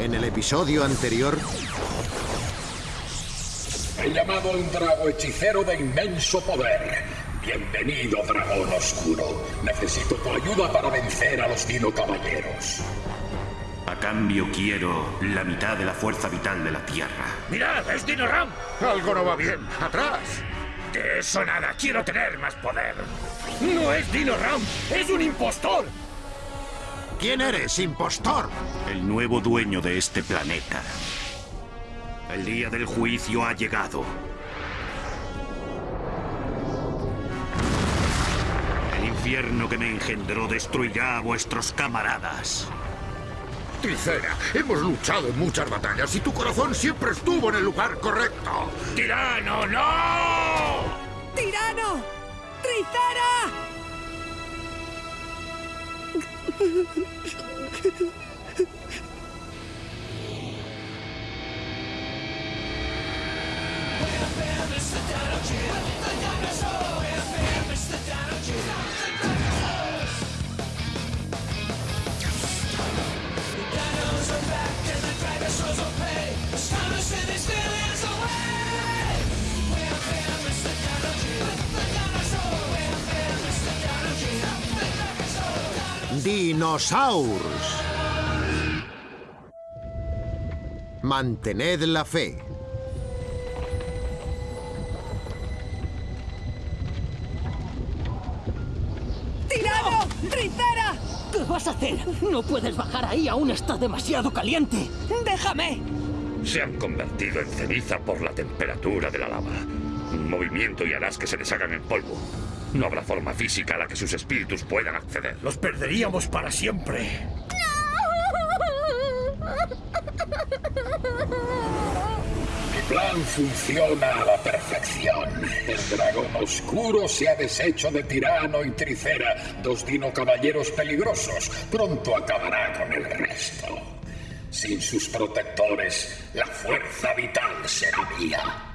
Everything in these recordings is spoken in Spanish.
En el episodio anterior... He llamado a un drago hechicero de inmenso poder. Bienvenido, dragón oscuro. Necesito tu ayuda para vencer a los Dino Caballeros. A cambio quiero la mitad de la fuerza vital de la Tierra. ¡Mirad, es Dino Ram! Algo no va bien. ¡Atrás! De eso nada, quiero tener más poder. No es Dino Ram, es un impostor. ¿Quién eres, impostor? El nuevo dueño de este planeta. El día del juicio ha llegado. El infierno que me engendró destruirá a vuestros camaradas. Tricera, hemos luchado en muchas batallas y tu corazón siempre estuvo en el lugar correcto. ¡Tirano, no! ¡Tirano! ¡Tricera! Dinosaurs. Mantened la fe. ¡Tirano! ¡Tricera! ¿Qué vas a hacer? No puedes bajar ahí, aún está demasiado caliente. ¡Déjame! Se han convertido en ceniza por la temperatura de la lava. Un movimiento y harás que se deshagan en polvo. No habrá forma física a la que sus espíritus puedan acceder. Los perderíamos para siempre. Plan funciona a la perfección. El dragón oscuro se ha deshecho de Tirano y Tricera, dos dino caballeros peligrosos. Pronto acabará con el resto. Sin sus protectores, la fuerza vital será mía.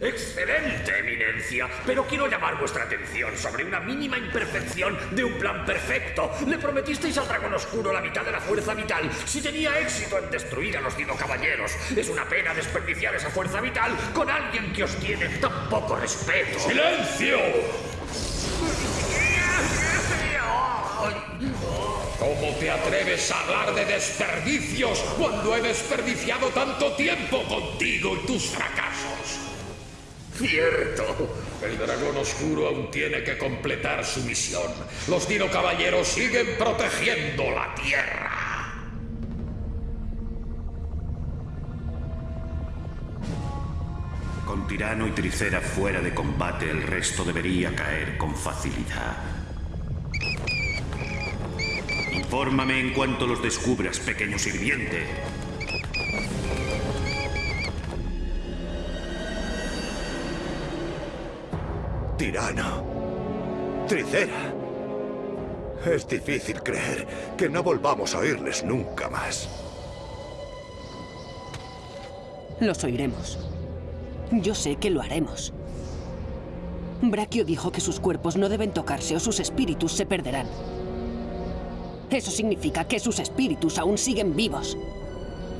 Excelente, eminencia. Pero quiero llamar vuestra atención sobre una mínima imperfección de un plan perfecto. Le prometisteis al dragón oscuro la mitad de la fuerza vital si tenía éxito en destruir a los Dino Caballeros. Es una pena desperdiciar esa fuerza vital con alguien que os tiene tan poco respeto. ¡Silencio! ¿Cómo te atreves a hablar de desperdicios cuando he desperdiciado tanto tiempo contigo y tus fracasos? Cierto, el dragón oscuro aún tiene que completar su misión. Los Dino Caballeros siguen protegiendo la Tierra. Con Tirano y Tricera fuera de combate, el resto debería caer con facilidad. Infórmame en cuanto los descubras, pequeño sirviente. Tirano. Tricera. Es difícil creer que no volvamos a oírles nunca más. Los oiremos. Yo sé que lo haremos. Brachio dijo que sus cuerpos no deben tocarse o sus espíritus se perderán. Eso significa que sus espíritus aún siguen vivos.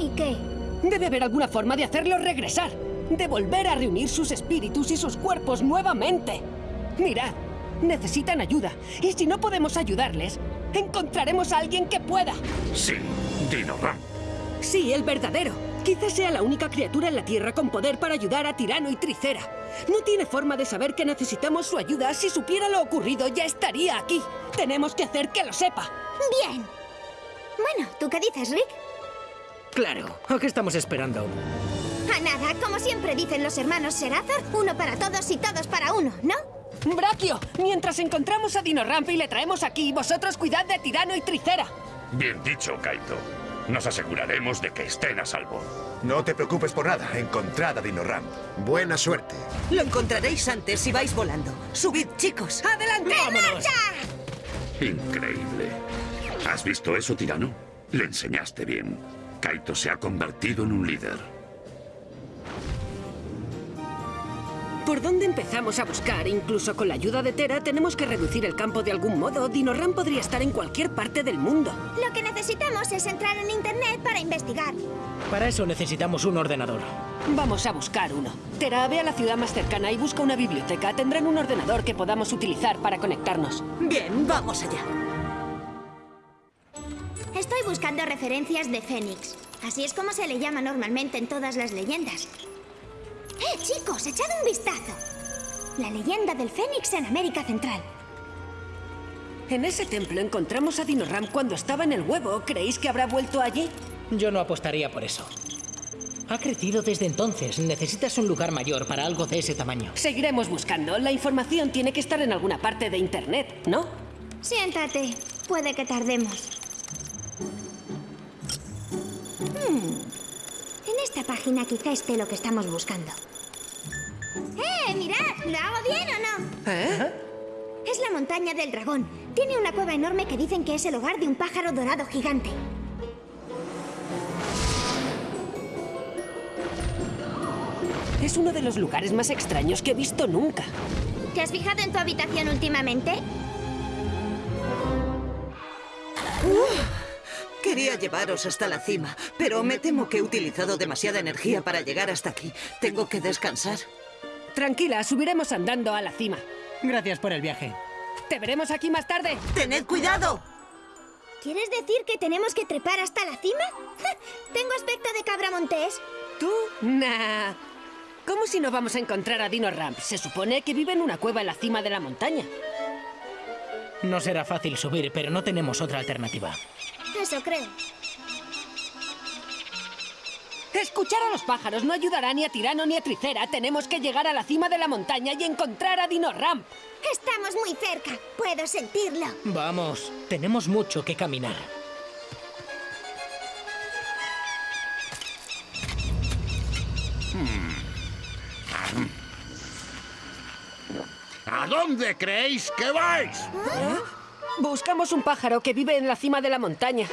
¿Y qué? Debe haber alguna forma de hacerlos regresar. De volver a reunir sus espíritus y sus cuerpos nuevamente. Mirad, necesitan ayuda. Y si no podemos ayudarles, encontraremos a alguien que pueda. Sí, Dino Ram. Sí, el verdadero. Quizás sea la única criatura en la Tierra con poder para ayudar a Tirano y Tricera. No tiene forma de saber que necesitamos su ayuda. Si supiera lo ocurrido, ya estaría aquí. Tenemos que hacer que lo sepa. Bien. Bueno, ¿tú qué dices, Rick? Claro, ¿a qué estamos esperando? A nada, como siempre dicen los hermanos Serathor, uno para todos y todos para uno, ¿no? Brachio, mientras encontramos a Dino Ramp y le traemos aquí, vosotros cuidad de Tirano y Tricera. Bien dicho, Kaito. Nos aseguraremos de que estén a salvo. No te preocupes por nada. Encontrad a Dino Ram. Buena suerte. Lo encontraréis antes si vais volando. Subid, chicos. ¡Adelante! ¡Vámonos! Increíble. ¿Has visto eso, tirano? Le enseñaste bien. Kaito se ha convertido en un líder. ¿Por dónde empezamos a buscar? Incluso con la ayuda de Tera tenemos que reducir el campo de algún modo. Dinoram podría estar en cualquier parte del mundo. Lo que necesitamos es entrar en Internet para investigar. Para eso necesitamos un ordenador. Vamos a buscar uno. Tera, ve a la ciudad más cercana y busca una biblioteca. Tendrán un ordenador que podamos utilizar para conectarnos. Bien, vamos allá. Estoy buscando referencias de Fénix. Así es como se le llama normalmente en todas las leyendas. ¡Eh, chicos! ¡Echad un vistazo! La leyenda del Fénix en América Central. En ese templo encontramos a Dinoram cuando estaba en el huevo. ¿Creéis que habrá vuelto allí? Yo no apostaría por eso. Ha crecido desde entonces. Necesitas un lugar mayor para algo de ese tamaño. Seguiremos buscando. La información tiene que estar en alguna parte de Internet, ¿no? Siéntate. Puede que tardemos. Hmm. En esta página quizá esté lo que estamos buscando. ¡Eh, mirad! ¿Lo hago bien o no? ¿Eh? Es la montaña del dragón. Tiene una cueva enorme que dicen que es el hogar de un pájaro dorado gigante. Es uno de los lugares más extraños que he visto nunca. ¿Te has fijado en tu habitación últimamente? Quería llevaros hasta la cima, pero me temo que he utilizado demasiada energía para llegar hasta aquí. Tengo que descansar. Tranquila, subiremos andando a la cima. Gracias por el viaje. Te veremos aquí más tarde. ¡Tened cuidado! ¿Quieres decir que tenemos que trepar hasta la cima? Tengo aspecto de cabra montés. ¿Tú? Nah. ¿Cómo si no vamos a encontrar a Dino Ramp? Se supone que vive en una cueva en la cima de la montaña. No será fácil subir, pero no tenemos otra alternativa. Eso creo. Escuchar a los pájaros no ayudará ni a Tirano ni a Tricera. Tenemos que llegar a la cima de la montaña y encontrar a Dino Ramp. Estamos muy cerca. Puedo sentirlo. Vamos, tenemos mucho que caminar. ¿A dónde creéis que vais? Buscamos un pájaro que vive en la cima de la montaña.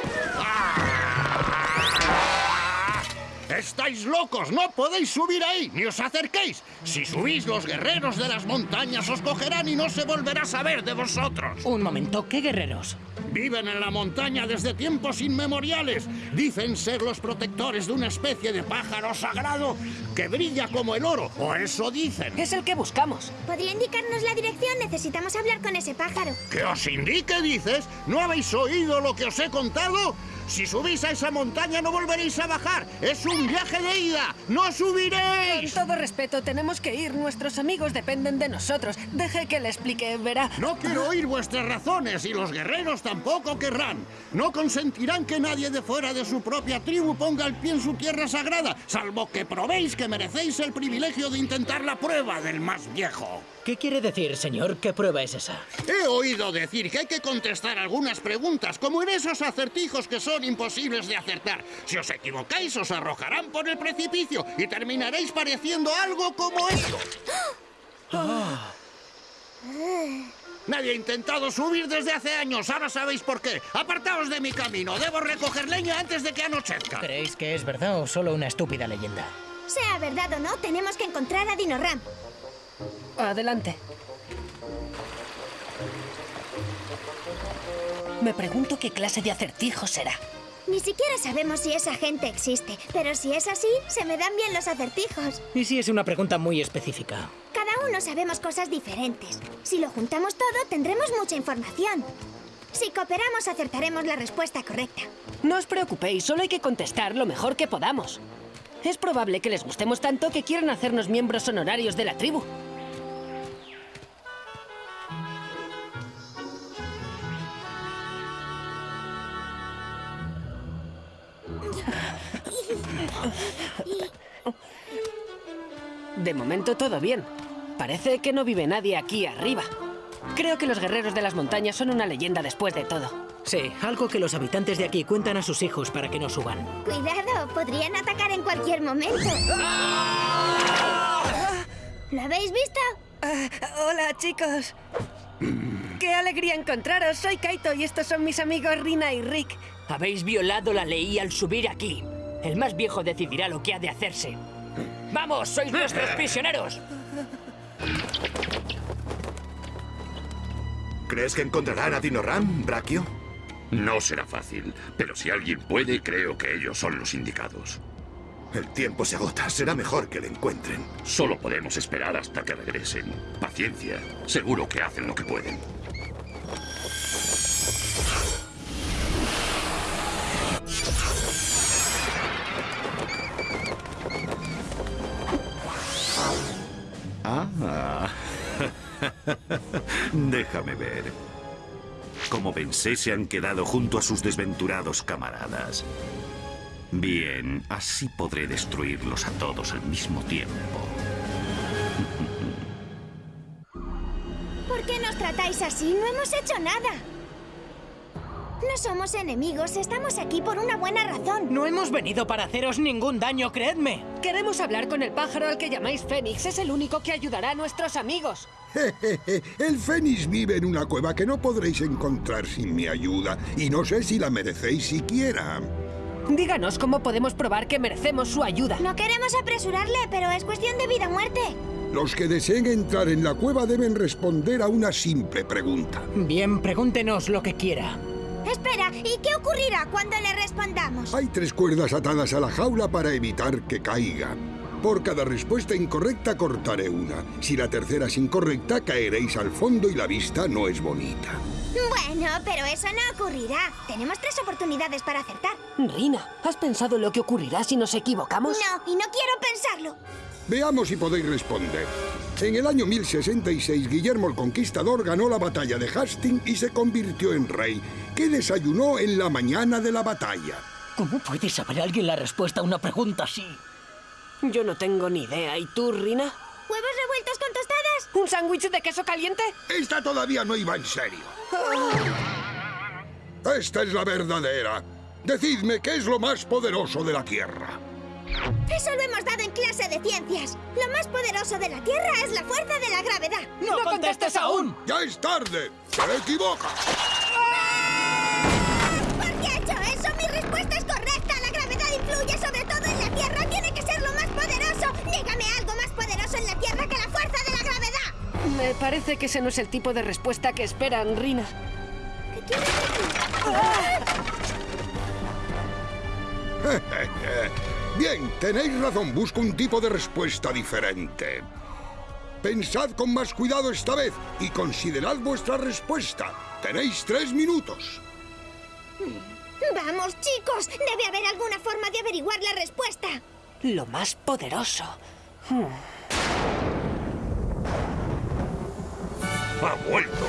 ¡Estáis locos! ¡No podéis subir ahí! ¡Ni os acerquéis! Si subís, los guerreros de las montañas os cogerán y no se volverá a saber de vosotros. Un momento, ¿qué guerreros? Viven en la montaña desde tiempos inmemoriales. Dicen ser los protectores de una especie de pájaro sagrado que brilla como el oro. O eso dicen. Es el que buscamos. ¿Podría indicarnos la dirección? Necesitamos hablar con ese pájaro. ¿Que os indique, dices? ¿No habéis oído lo que os he contado? Si subís a esa montaña no volveréis a bajar. Es un viaje de ida. ¡No Con subiréis! todo respeto, tenemos que ir. Nuestros amigos dependen de nosotros. Deje que le explique, verá. No quiero oír vuestras razones y los guerreros tampoco querrán. No consentirán que nadie de fuera de su propia tribu ponga el pie en su tierra sagrada, salvo que probéis que merecéis el privilegio de intentar la prueba del más viejo. ¿Qué quiere decir, señor? ¿Qué prueba es esa? He oído decir que hay que contestar algunas preguntas, como en esos acertijos que son imposibles de acertar. Si os equivocáis, os arrojarán por el precipicio y terminaréis pareciendo algo como esto. Nadie ha intentado subir desde hace años, ahora sabéis por qué. Apartaos de mi camino, debo recoger leña antes de que anochezca. ¿Creéis que es verdad o solo una estúpida leyenda? Sea verdad o no, tenemos que encontrar a Dinoram. Adelante. Me pregunto qué clase de acertijo será. Ni siquiera sabemos si esa gente existe, pero si es así, se me dan bien los acertijos. Y si es una pregunta muy específica. Cada uno sabemos cosas diferentes. Si lo juntamos todo, tendremos mucha información. Si cooperamos, acertaremos la respuesta correcta. No os preocupéis, solo hay que contestar lo mejor que podamos. Es probable que les gustemos tanto que quieran hacernos miembros honorarios de la tribu. De momento todo bien. Parece que no vive nadie aquí arriba. Creo que los guerreros de las montañas son una leyenda después de todo. Sí, algo que los habitantes de aquí cuentan a sus hijos para que no suban. Cuidado, podrían atacar en cualquier momento. ¿Lo habéis visto? Ah, hola, chicos. ¡Qué alegría encontraros! Soy Kaito y estos son mis amigos Rina y Rick. Habéis violado la ley al subir aquí. El más viejo decidirá lo que ha de hacerse. ¡Vamos! ¡Sois nuestros prisioneros! ¿Crees que encontrarán a Dinoram, Brachio? No será fácil, pero si alguien puede, creo que ellos son los indicados. El tiempo se agota. Será mejor que le encuentren. Solo podemos esperar hasta que regresen. Paciencia. Seguro que hacen lo que pueden. Ah. Déjame ver. Como pensé, se han quedado junto a sus desventurados camaradas. Bien, así podré destruirlos a todos al mismo tiempo. ¿Por qué nos tratáis así? No hemos hecho nada. No somos enemigos, estamos aquí por una buena razón. No hemos venido para haceros ningún daño, creedme. Queremos hablar con el pájaro al que llamáis Fénix. Es el único que ayudará a nuestros amigos. el Fénix vive en una cueva que no podréis encontrar sin mi ayuda. Y no sé si la merecéis siquiera. Díganos cómo podemos probar que merecemos su ayuda. No queremos apresurarle, pero es cuestión de vida o muerte. Los que deseen entrar en la cueva deben responder a una simple pregunta. Bien, pregúntenos lo que quiera. Espera, ¿y qué ocurrirá cuando le respondamos? Hay tres cuerdas atadas a la jaula para evitar que caiga. Por cada respuesta incorrecta cortaré una. Si la tercera es incorrecta, caeréis al fondo y la vista no es bonita. Bueno, pero eso no ocurrirá. Tenemos tres oportunidades para acertar. Rina, ¿has pensado lo que ocurrirá si nos equivocamos? No, y no quiero pensarlo. Veamos si podéis responder. En el año 1066, Guillermo el Conquistador ganó la batalla de Hastings y se convirtió en rey. ¿Qué desayunó en la mañana de la batalla? ¿Cómo puede saber alguien la respuesta a una pregunta así? Yo no tengo ni idea. ¿Y tú, Rina? ¿Huevos revueltos con tostadas? ¿Un sándwich de queso caliente? Esta todavía no iba en serio. Esta es la verdadera. Decidme qué es lo más poderoso de la Tierra. Eso lo hemos dado en clase de ciencias. Lo más poderoso de la Tierra es la fuerza de la gravedad. ¡No, contestes aún! ¡Ya es tarde! ¡Te equivocas! ¿Por qué he hecho eso? Mi respuesta es correcta. La gravedad influye sobre todo en la Tierra. Tiene que ser lo más poderoso. Dígame algo más poderoso en la Tierra que la fuerza de la gravedad. Me parece que ese no es el tipo de respuesta que esperan, Rina. ¿Qué quieres decir? Bien, tenéis razón. Busco un tipo de respuesta diferente. Pensad con más cuidado esta vez y considerad vuestra respuesta. Tenéis tres minutos. Vamos, chicos. Debe haber alguna forma de averiguar la respuesta. Lo más poderoso. Hmm. ¡Ha vuelto!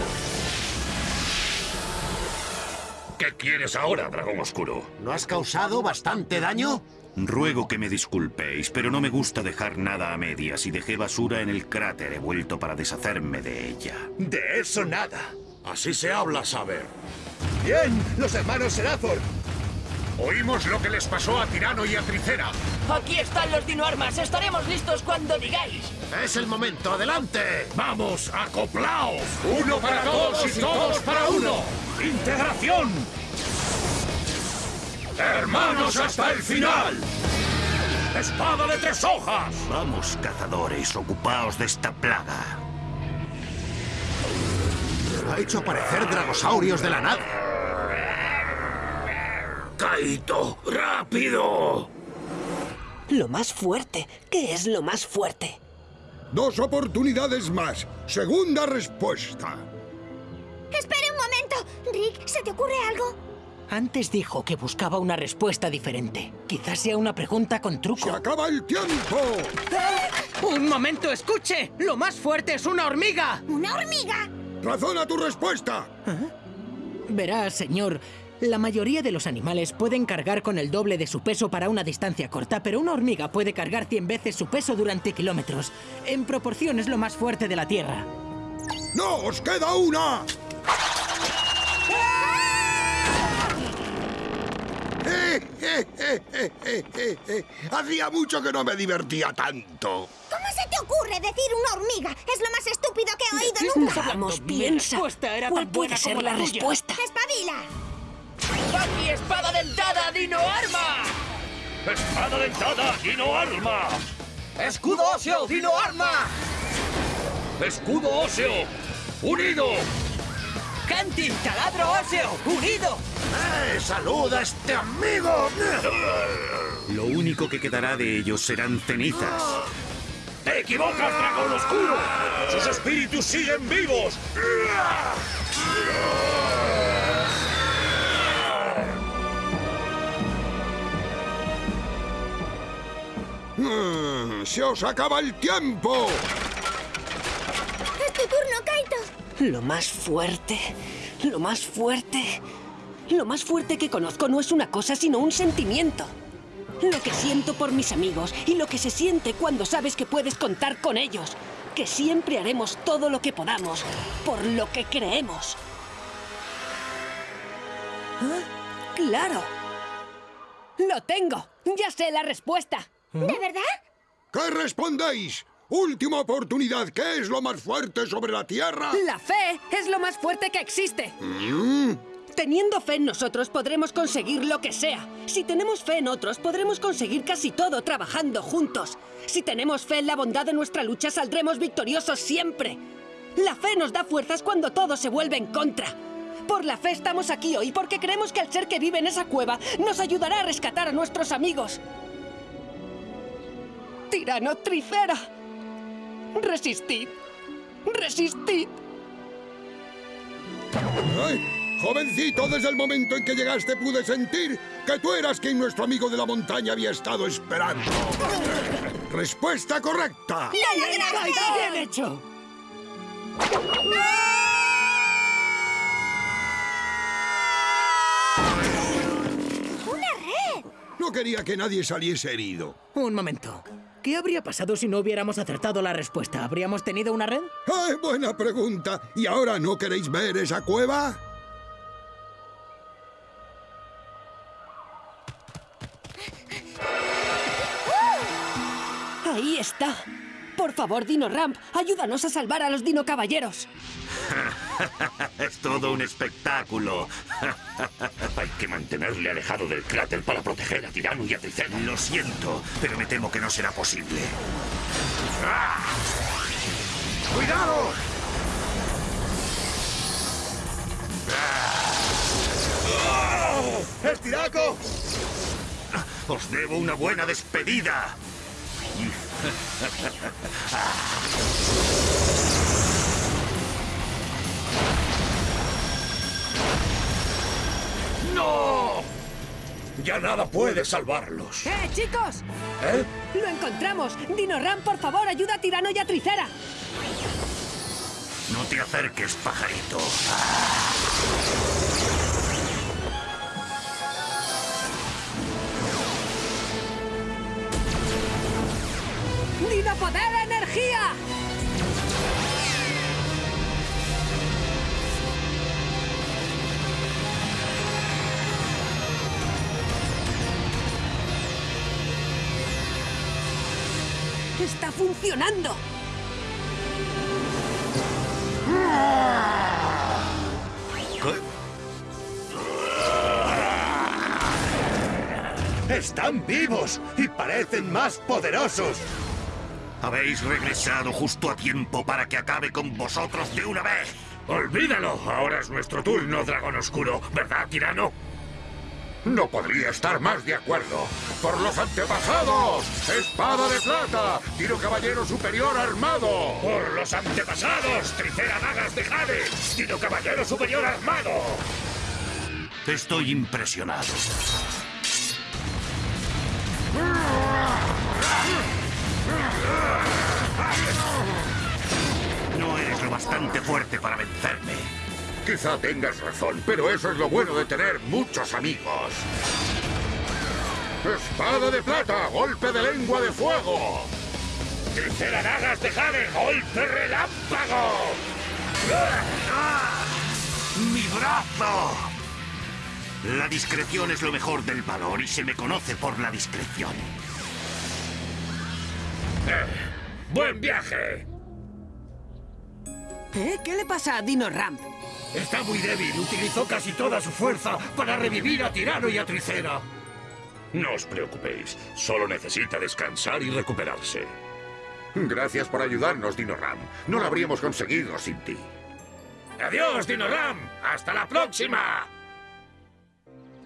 ¿Qué quieres ahora, dragón oscuro? ¿No has causado bastante daño? Ruego que me disculpéis, pero no me gusta dejar nada a medias y dejé basura en el cráter. He vuelto para deshacerme de ella. De eso nada. Así se habla, saber. Bien, los hermanos Serathor. Oímos lo que les pasó a Tirano y a Tricera. Aquí están los dinoarmas. Estaremos listos cuando digáis. Es el momento, adelante. ¡Vamos, acoplaos! ¡Uno para todos y todos para uno! ¡Integración! ¡Hermanos hasta el final! ¡Espada de tres hojas! Vamos, cazadores, ocupaos de esta plaga. Ha hecho aparecer dragosaurios de la nada. ¡Kaito! ¡Rápido! Lo más fuerte. ¿Qué es lo más fuerte? Dos oportunidades más. Segunda respuesta. Espere un momento. Rick, ¿se te ocurre algo? Antes dijo que buscaba una respuesta diferente. Quizás sea una pregunta con ¡Se truco. acaba el tiempo! ¡Un momento, escuche! ¡Lo más fuerte es una hormiga! ¿Una hormiga? ¡Razona tu respuesta! Verá, señor, la mayoría de los animales pueden cargar con el doble de su peso para una distancia corta, pero una hormiga puede cargar 100 veces su peso durante kilómetros. En proporción es lo más fuerte de la Tierra. ¡No! ¡Os queda una! Hacía mucho que no me divertía tanto. ¿Cómo se te ocurre decir una hormiga? Es lo más estúpido que he oído nunca. Vamos, piensa. era ¿Cuál tan puede ser la la respuesta? ¡Espabila! ¡Baki, espada dentada, dino arma! ¡Espada dentada, Dino Arma! ¡Escudo óseo, dino arma! ¡Escudo óseo! ¡Unido! ¡Canti! ¡Taladro óseo! ¡Unido! ¡Eh! ¡Saluda a este amigo! Lo único que quedará de ellos serán cenizas. ¡Te equivocas, dragón oscuro! ¡Sus espíritus siguen vivos! Mm, ¡Se os acaba el tiempo! ¡Es tu turno! Lo más fuerte, lo más fuerte, lo más fuerte que conozco no es una cosa, sino un sentimiento. Lo que siento por mis amigos y lo que se siente cuando sabes que puedes contar con ellos. Que siempre haremos todo lo que podamos por lo que creemos. ¿Ah? ¡Claro! ¡Lo tengo! ¡Ya sé la respuesta! ¿De verdad? ¿Qué respondéis? Última oportunidad. ¿Qué es lo más fuerte sobre la Tierra? La fe es lo más fuerte que existe. Mm, Teniendo fe en nosotros podremos conseguir lo que sea. Si tenemos fe en otros podremos conseguir casi todo trabajando juntos. Si tenemos fe en la bondad de nuestra lucha saldremos victoriosos siempre. La fe nos da fuerzas cuando todo se vuelve en contra. Por la fe estamos aquí hoy porque creemos que el ser que vive en esa cueva nos ayudará a rescatar a nuestros amigos. Tirano Tricera. Resistid. Resistid. Ay, Jovencito, desde el momento en que llegaste pude sentir que tú eras quien nuestro amigo de la montaña había estado esperando. Respuesta correcta. ¡Bien hecho! ¡Una red! No quería que nadie saliese herido. Un momento. ¿Qué habría pasado si no hubiéramos acertado la respuesta? ¿Habríamos tenido una red? ¡Ay, buena pregunta! ¿Y ahora no queréis ver esa cueva? Ahí está. Por favor, Dino Ramp, ayúdanos a salvar a los Dino Caballeros. Es todo un espectáculo. Hay que mantenerle alejado del cráter para proteger a Tirano y a Tricera. Lo siento, pero me temo que no será posible. ¡Cuidado! ¡Es Tiraco! Os debo una buena despedida. ¡No! Ya nada puede salvarlos. ¡Eh, chicos! ¿Eh? ¡Lo encontramos! Dino Ramp, por favor, ayuda a Tirano y a Tricera. No te acerques, pajarito. ¡Dino Poder Energía! ¡Está funcionando! ¡Están vivos! ¡Y parecen más poderosos! Habéis regresado justo a tiempo para que acabe con vosotros de una vez. Olvídalo. Ahora es nuestro turno, dragón oscuro. ¿Verdad, tirano? No podría estar más de acuerdo. ¡Por los antepasados! ¡Espada de plata! ¡Tiro caballero superior armado! ¡Por los antepasados! ¡Tricera dagas de jade! ¡Tiro caballero superior armado! Estoy impresionado. No eres lo bastante fuerte para vencerme. Quizá tengas razón, pero eso es lo bueno de tener muchos amigos. ¡Espada de plata! ¡Golpe de lengua de fuego! ¡Tricera dagas de jade! ¡Golpe relámpago! ¡Mi brazo! La discreción es lo mejor del valor y se me conoce por la discreción. ¡Buen viaje! ¿Eh? ¿Qué le pasa a Dino Ramp? Está muy débil. Utilizó casi toda su fuerza para revivir a Tirano y a Tricera. No os preocupéis. Solo necesita descansar y recuperarse. Gracias por ayudarnos, Dino Ram. No lo habríamos conseguido sin ti. ¡Adiós, Dino Ram! ¡Hasta la próxima!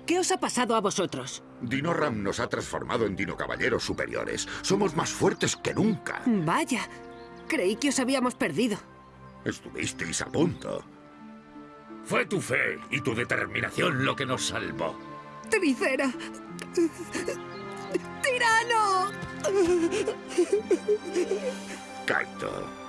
¿Qué os ha pasado a vosotros? Dino Ram nos ha transformado en Dino Caballeros superiores. Somos más fuertes que nunca. Vaya, creí que os habíamos perdido. Estuvisteis a punto. Fue tu fe y tu determinación lo que nos salvó. Tricera. ¡Tirano! Kaito.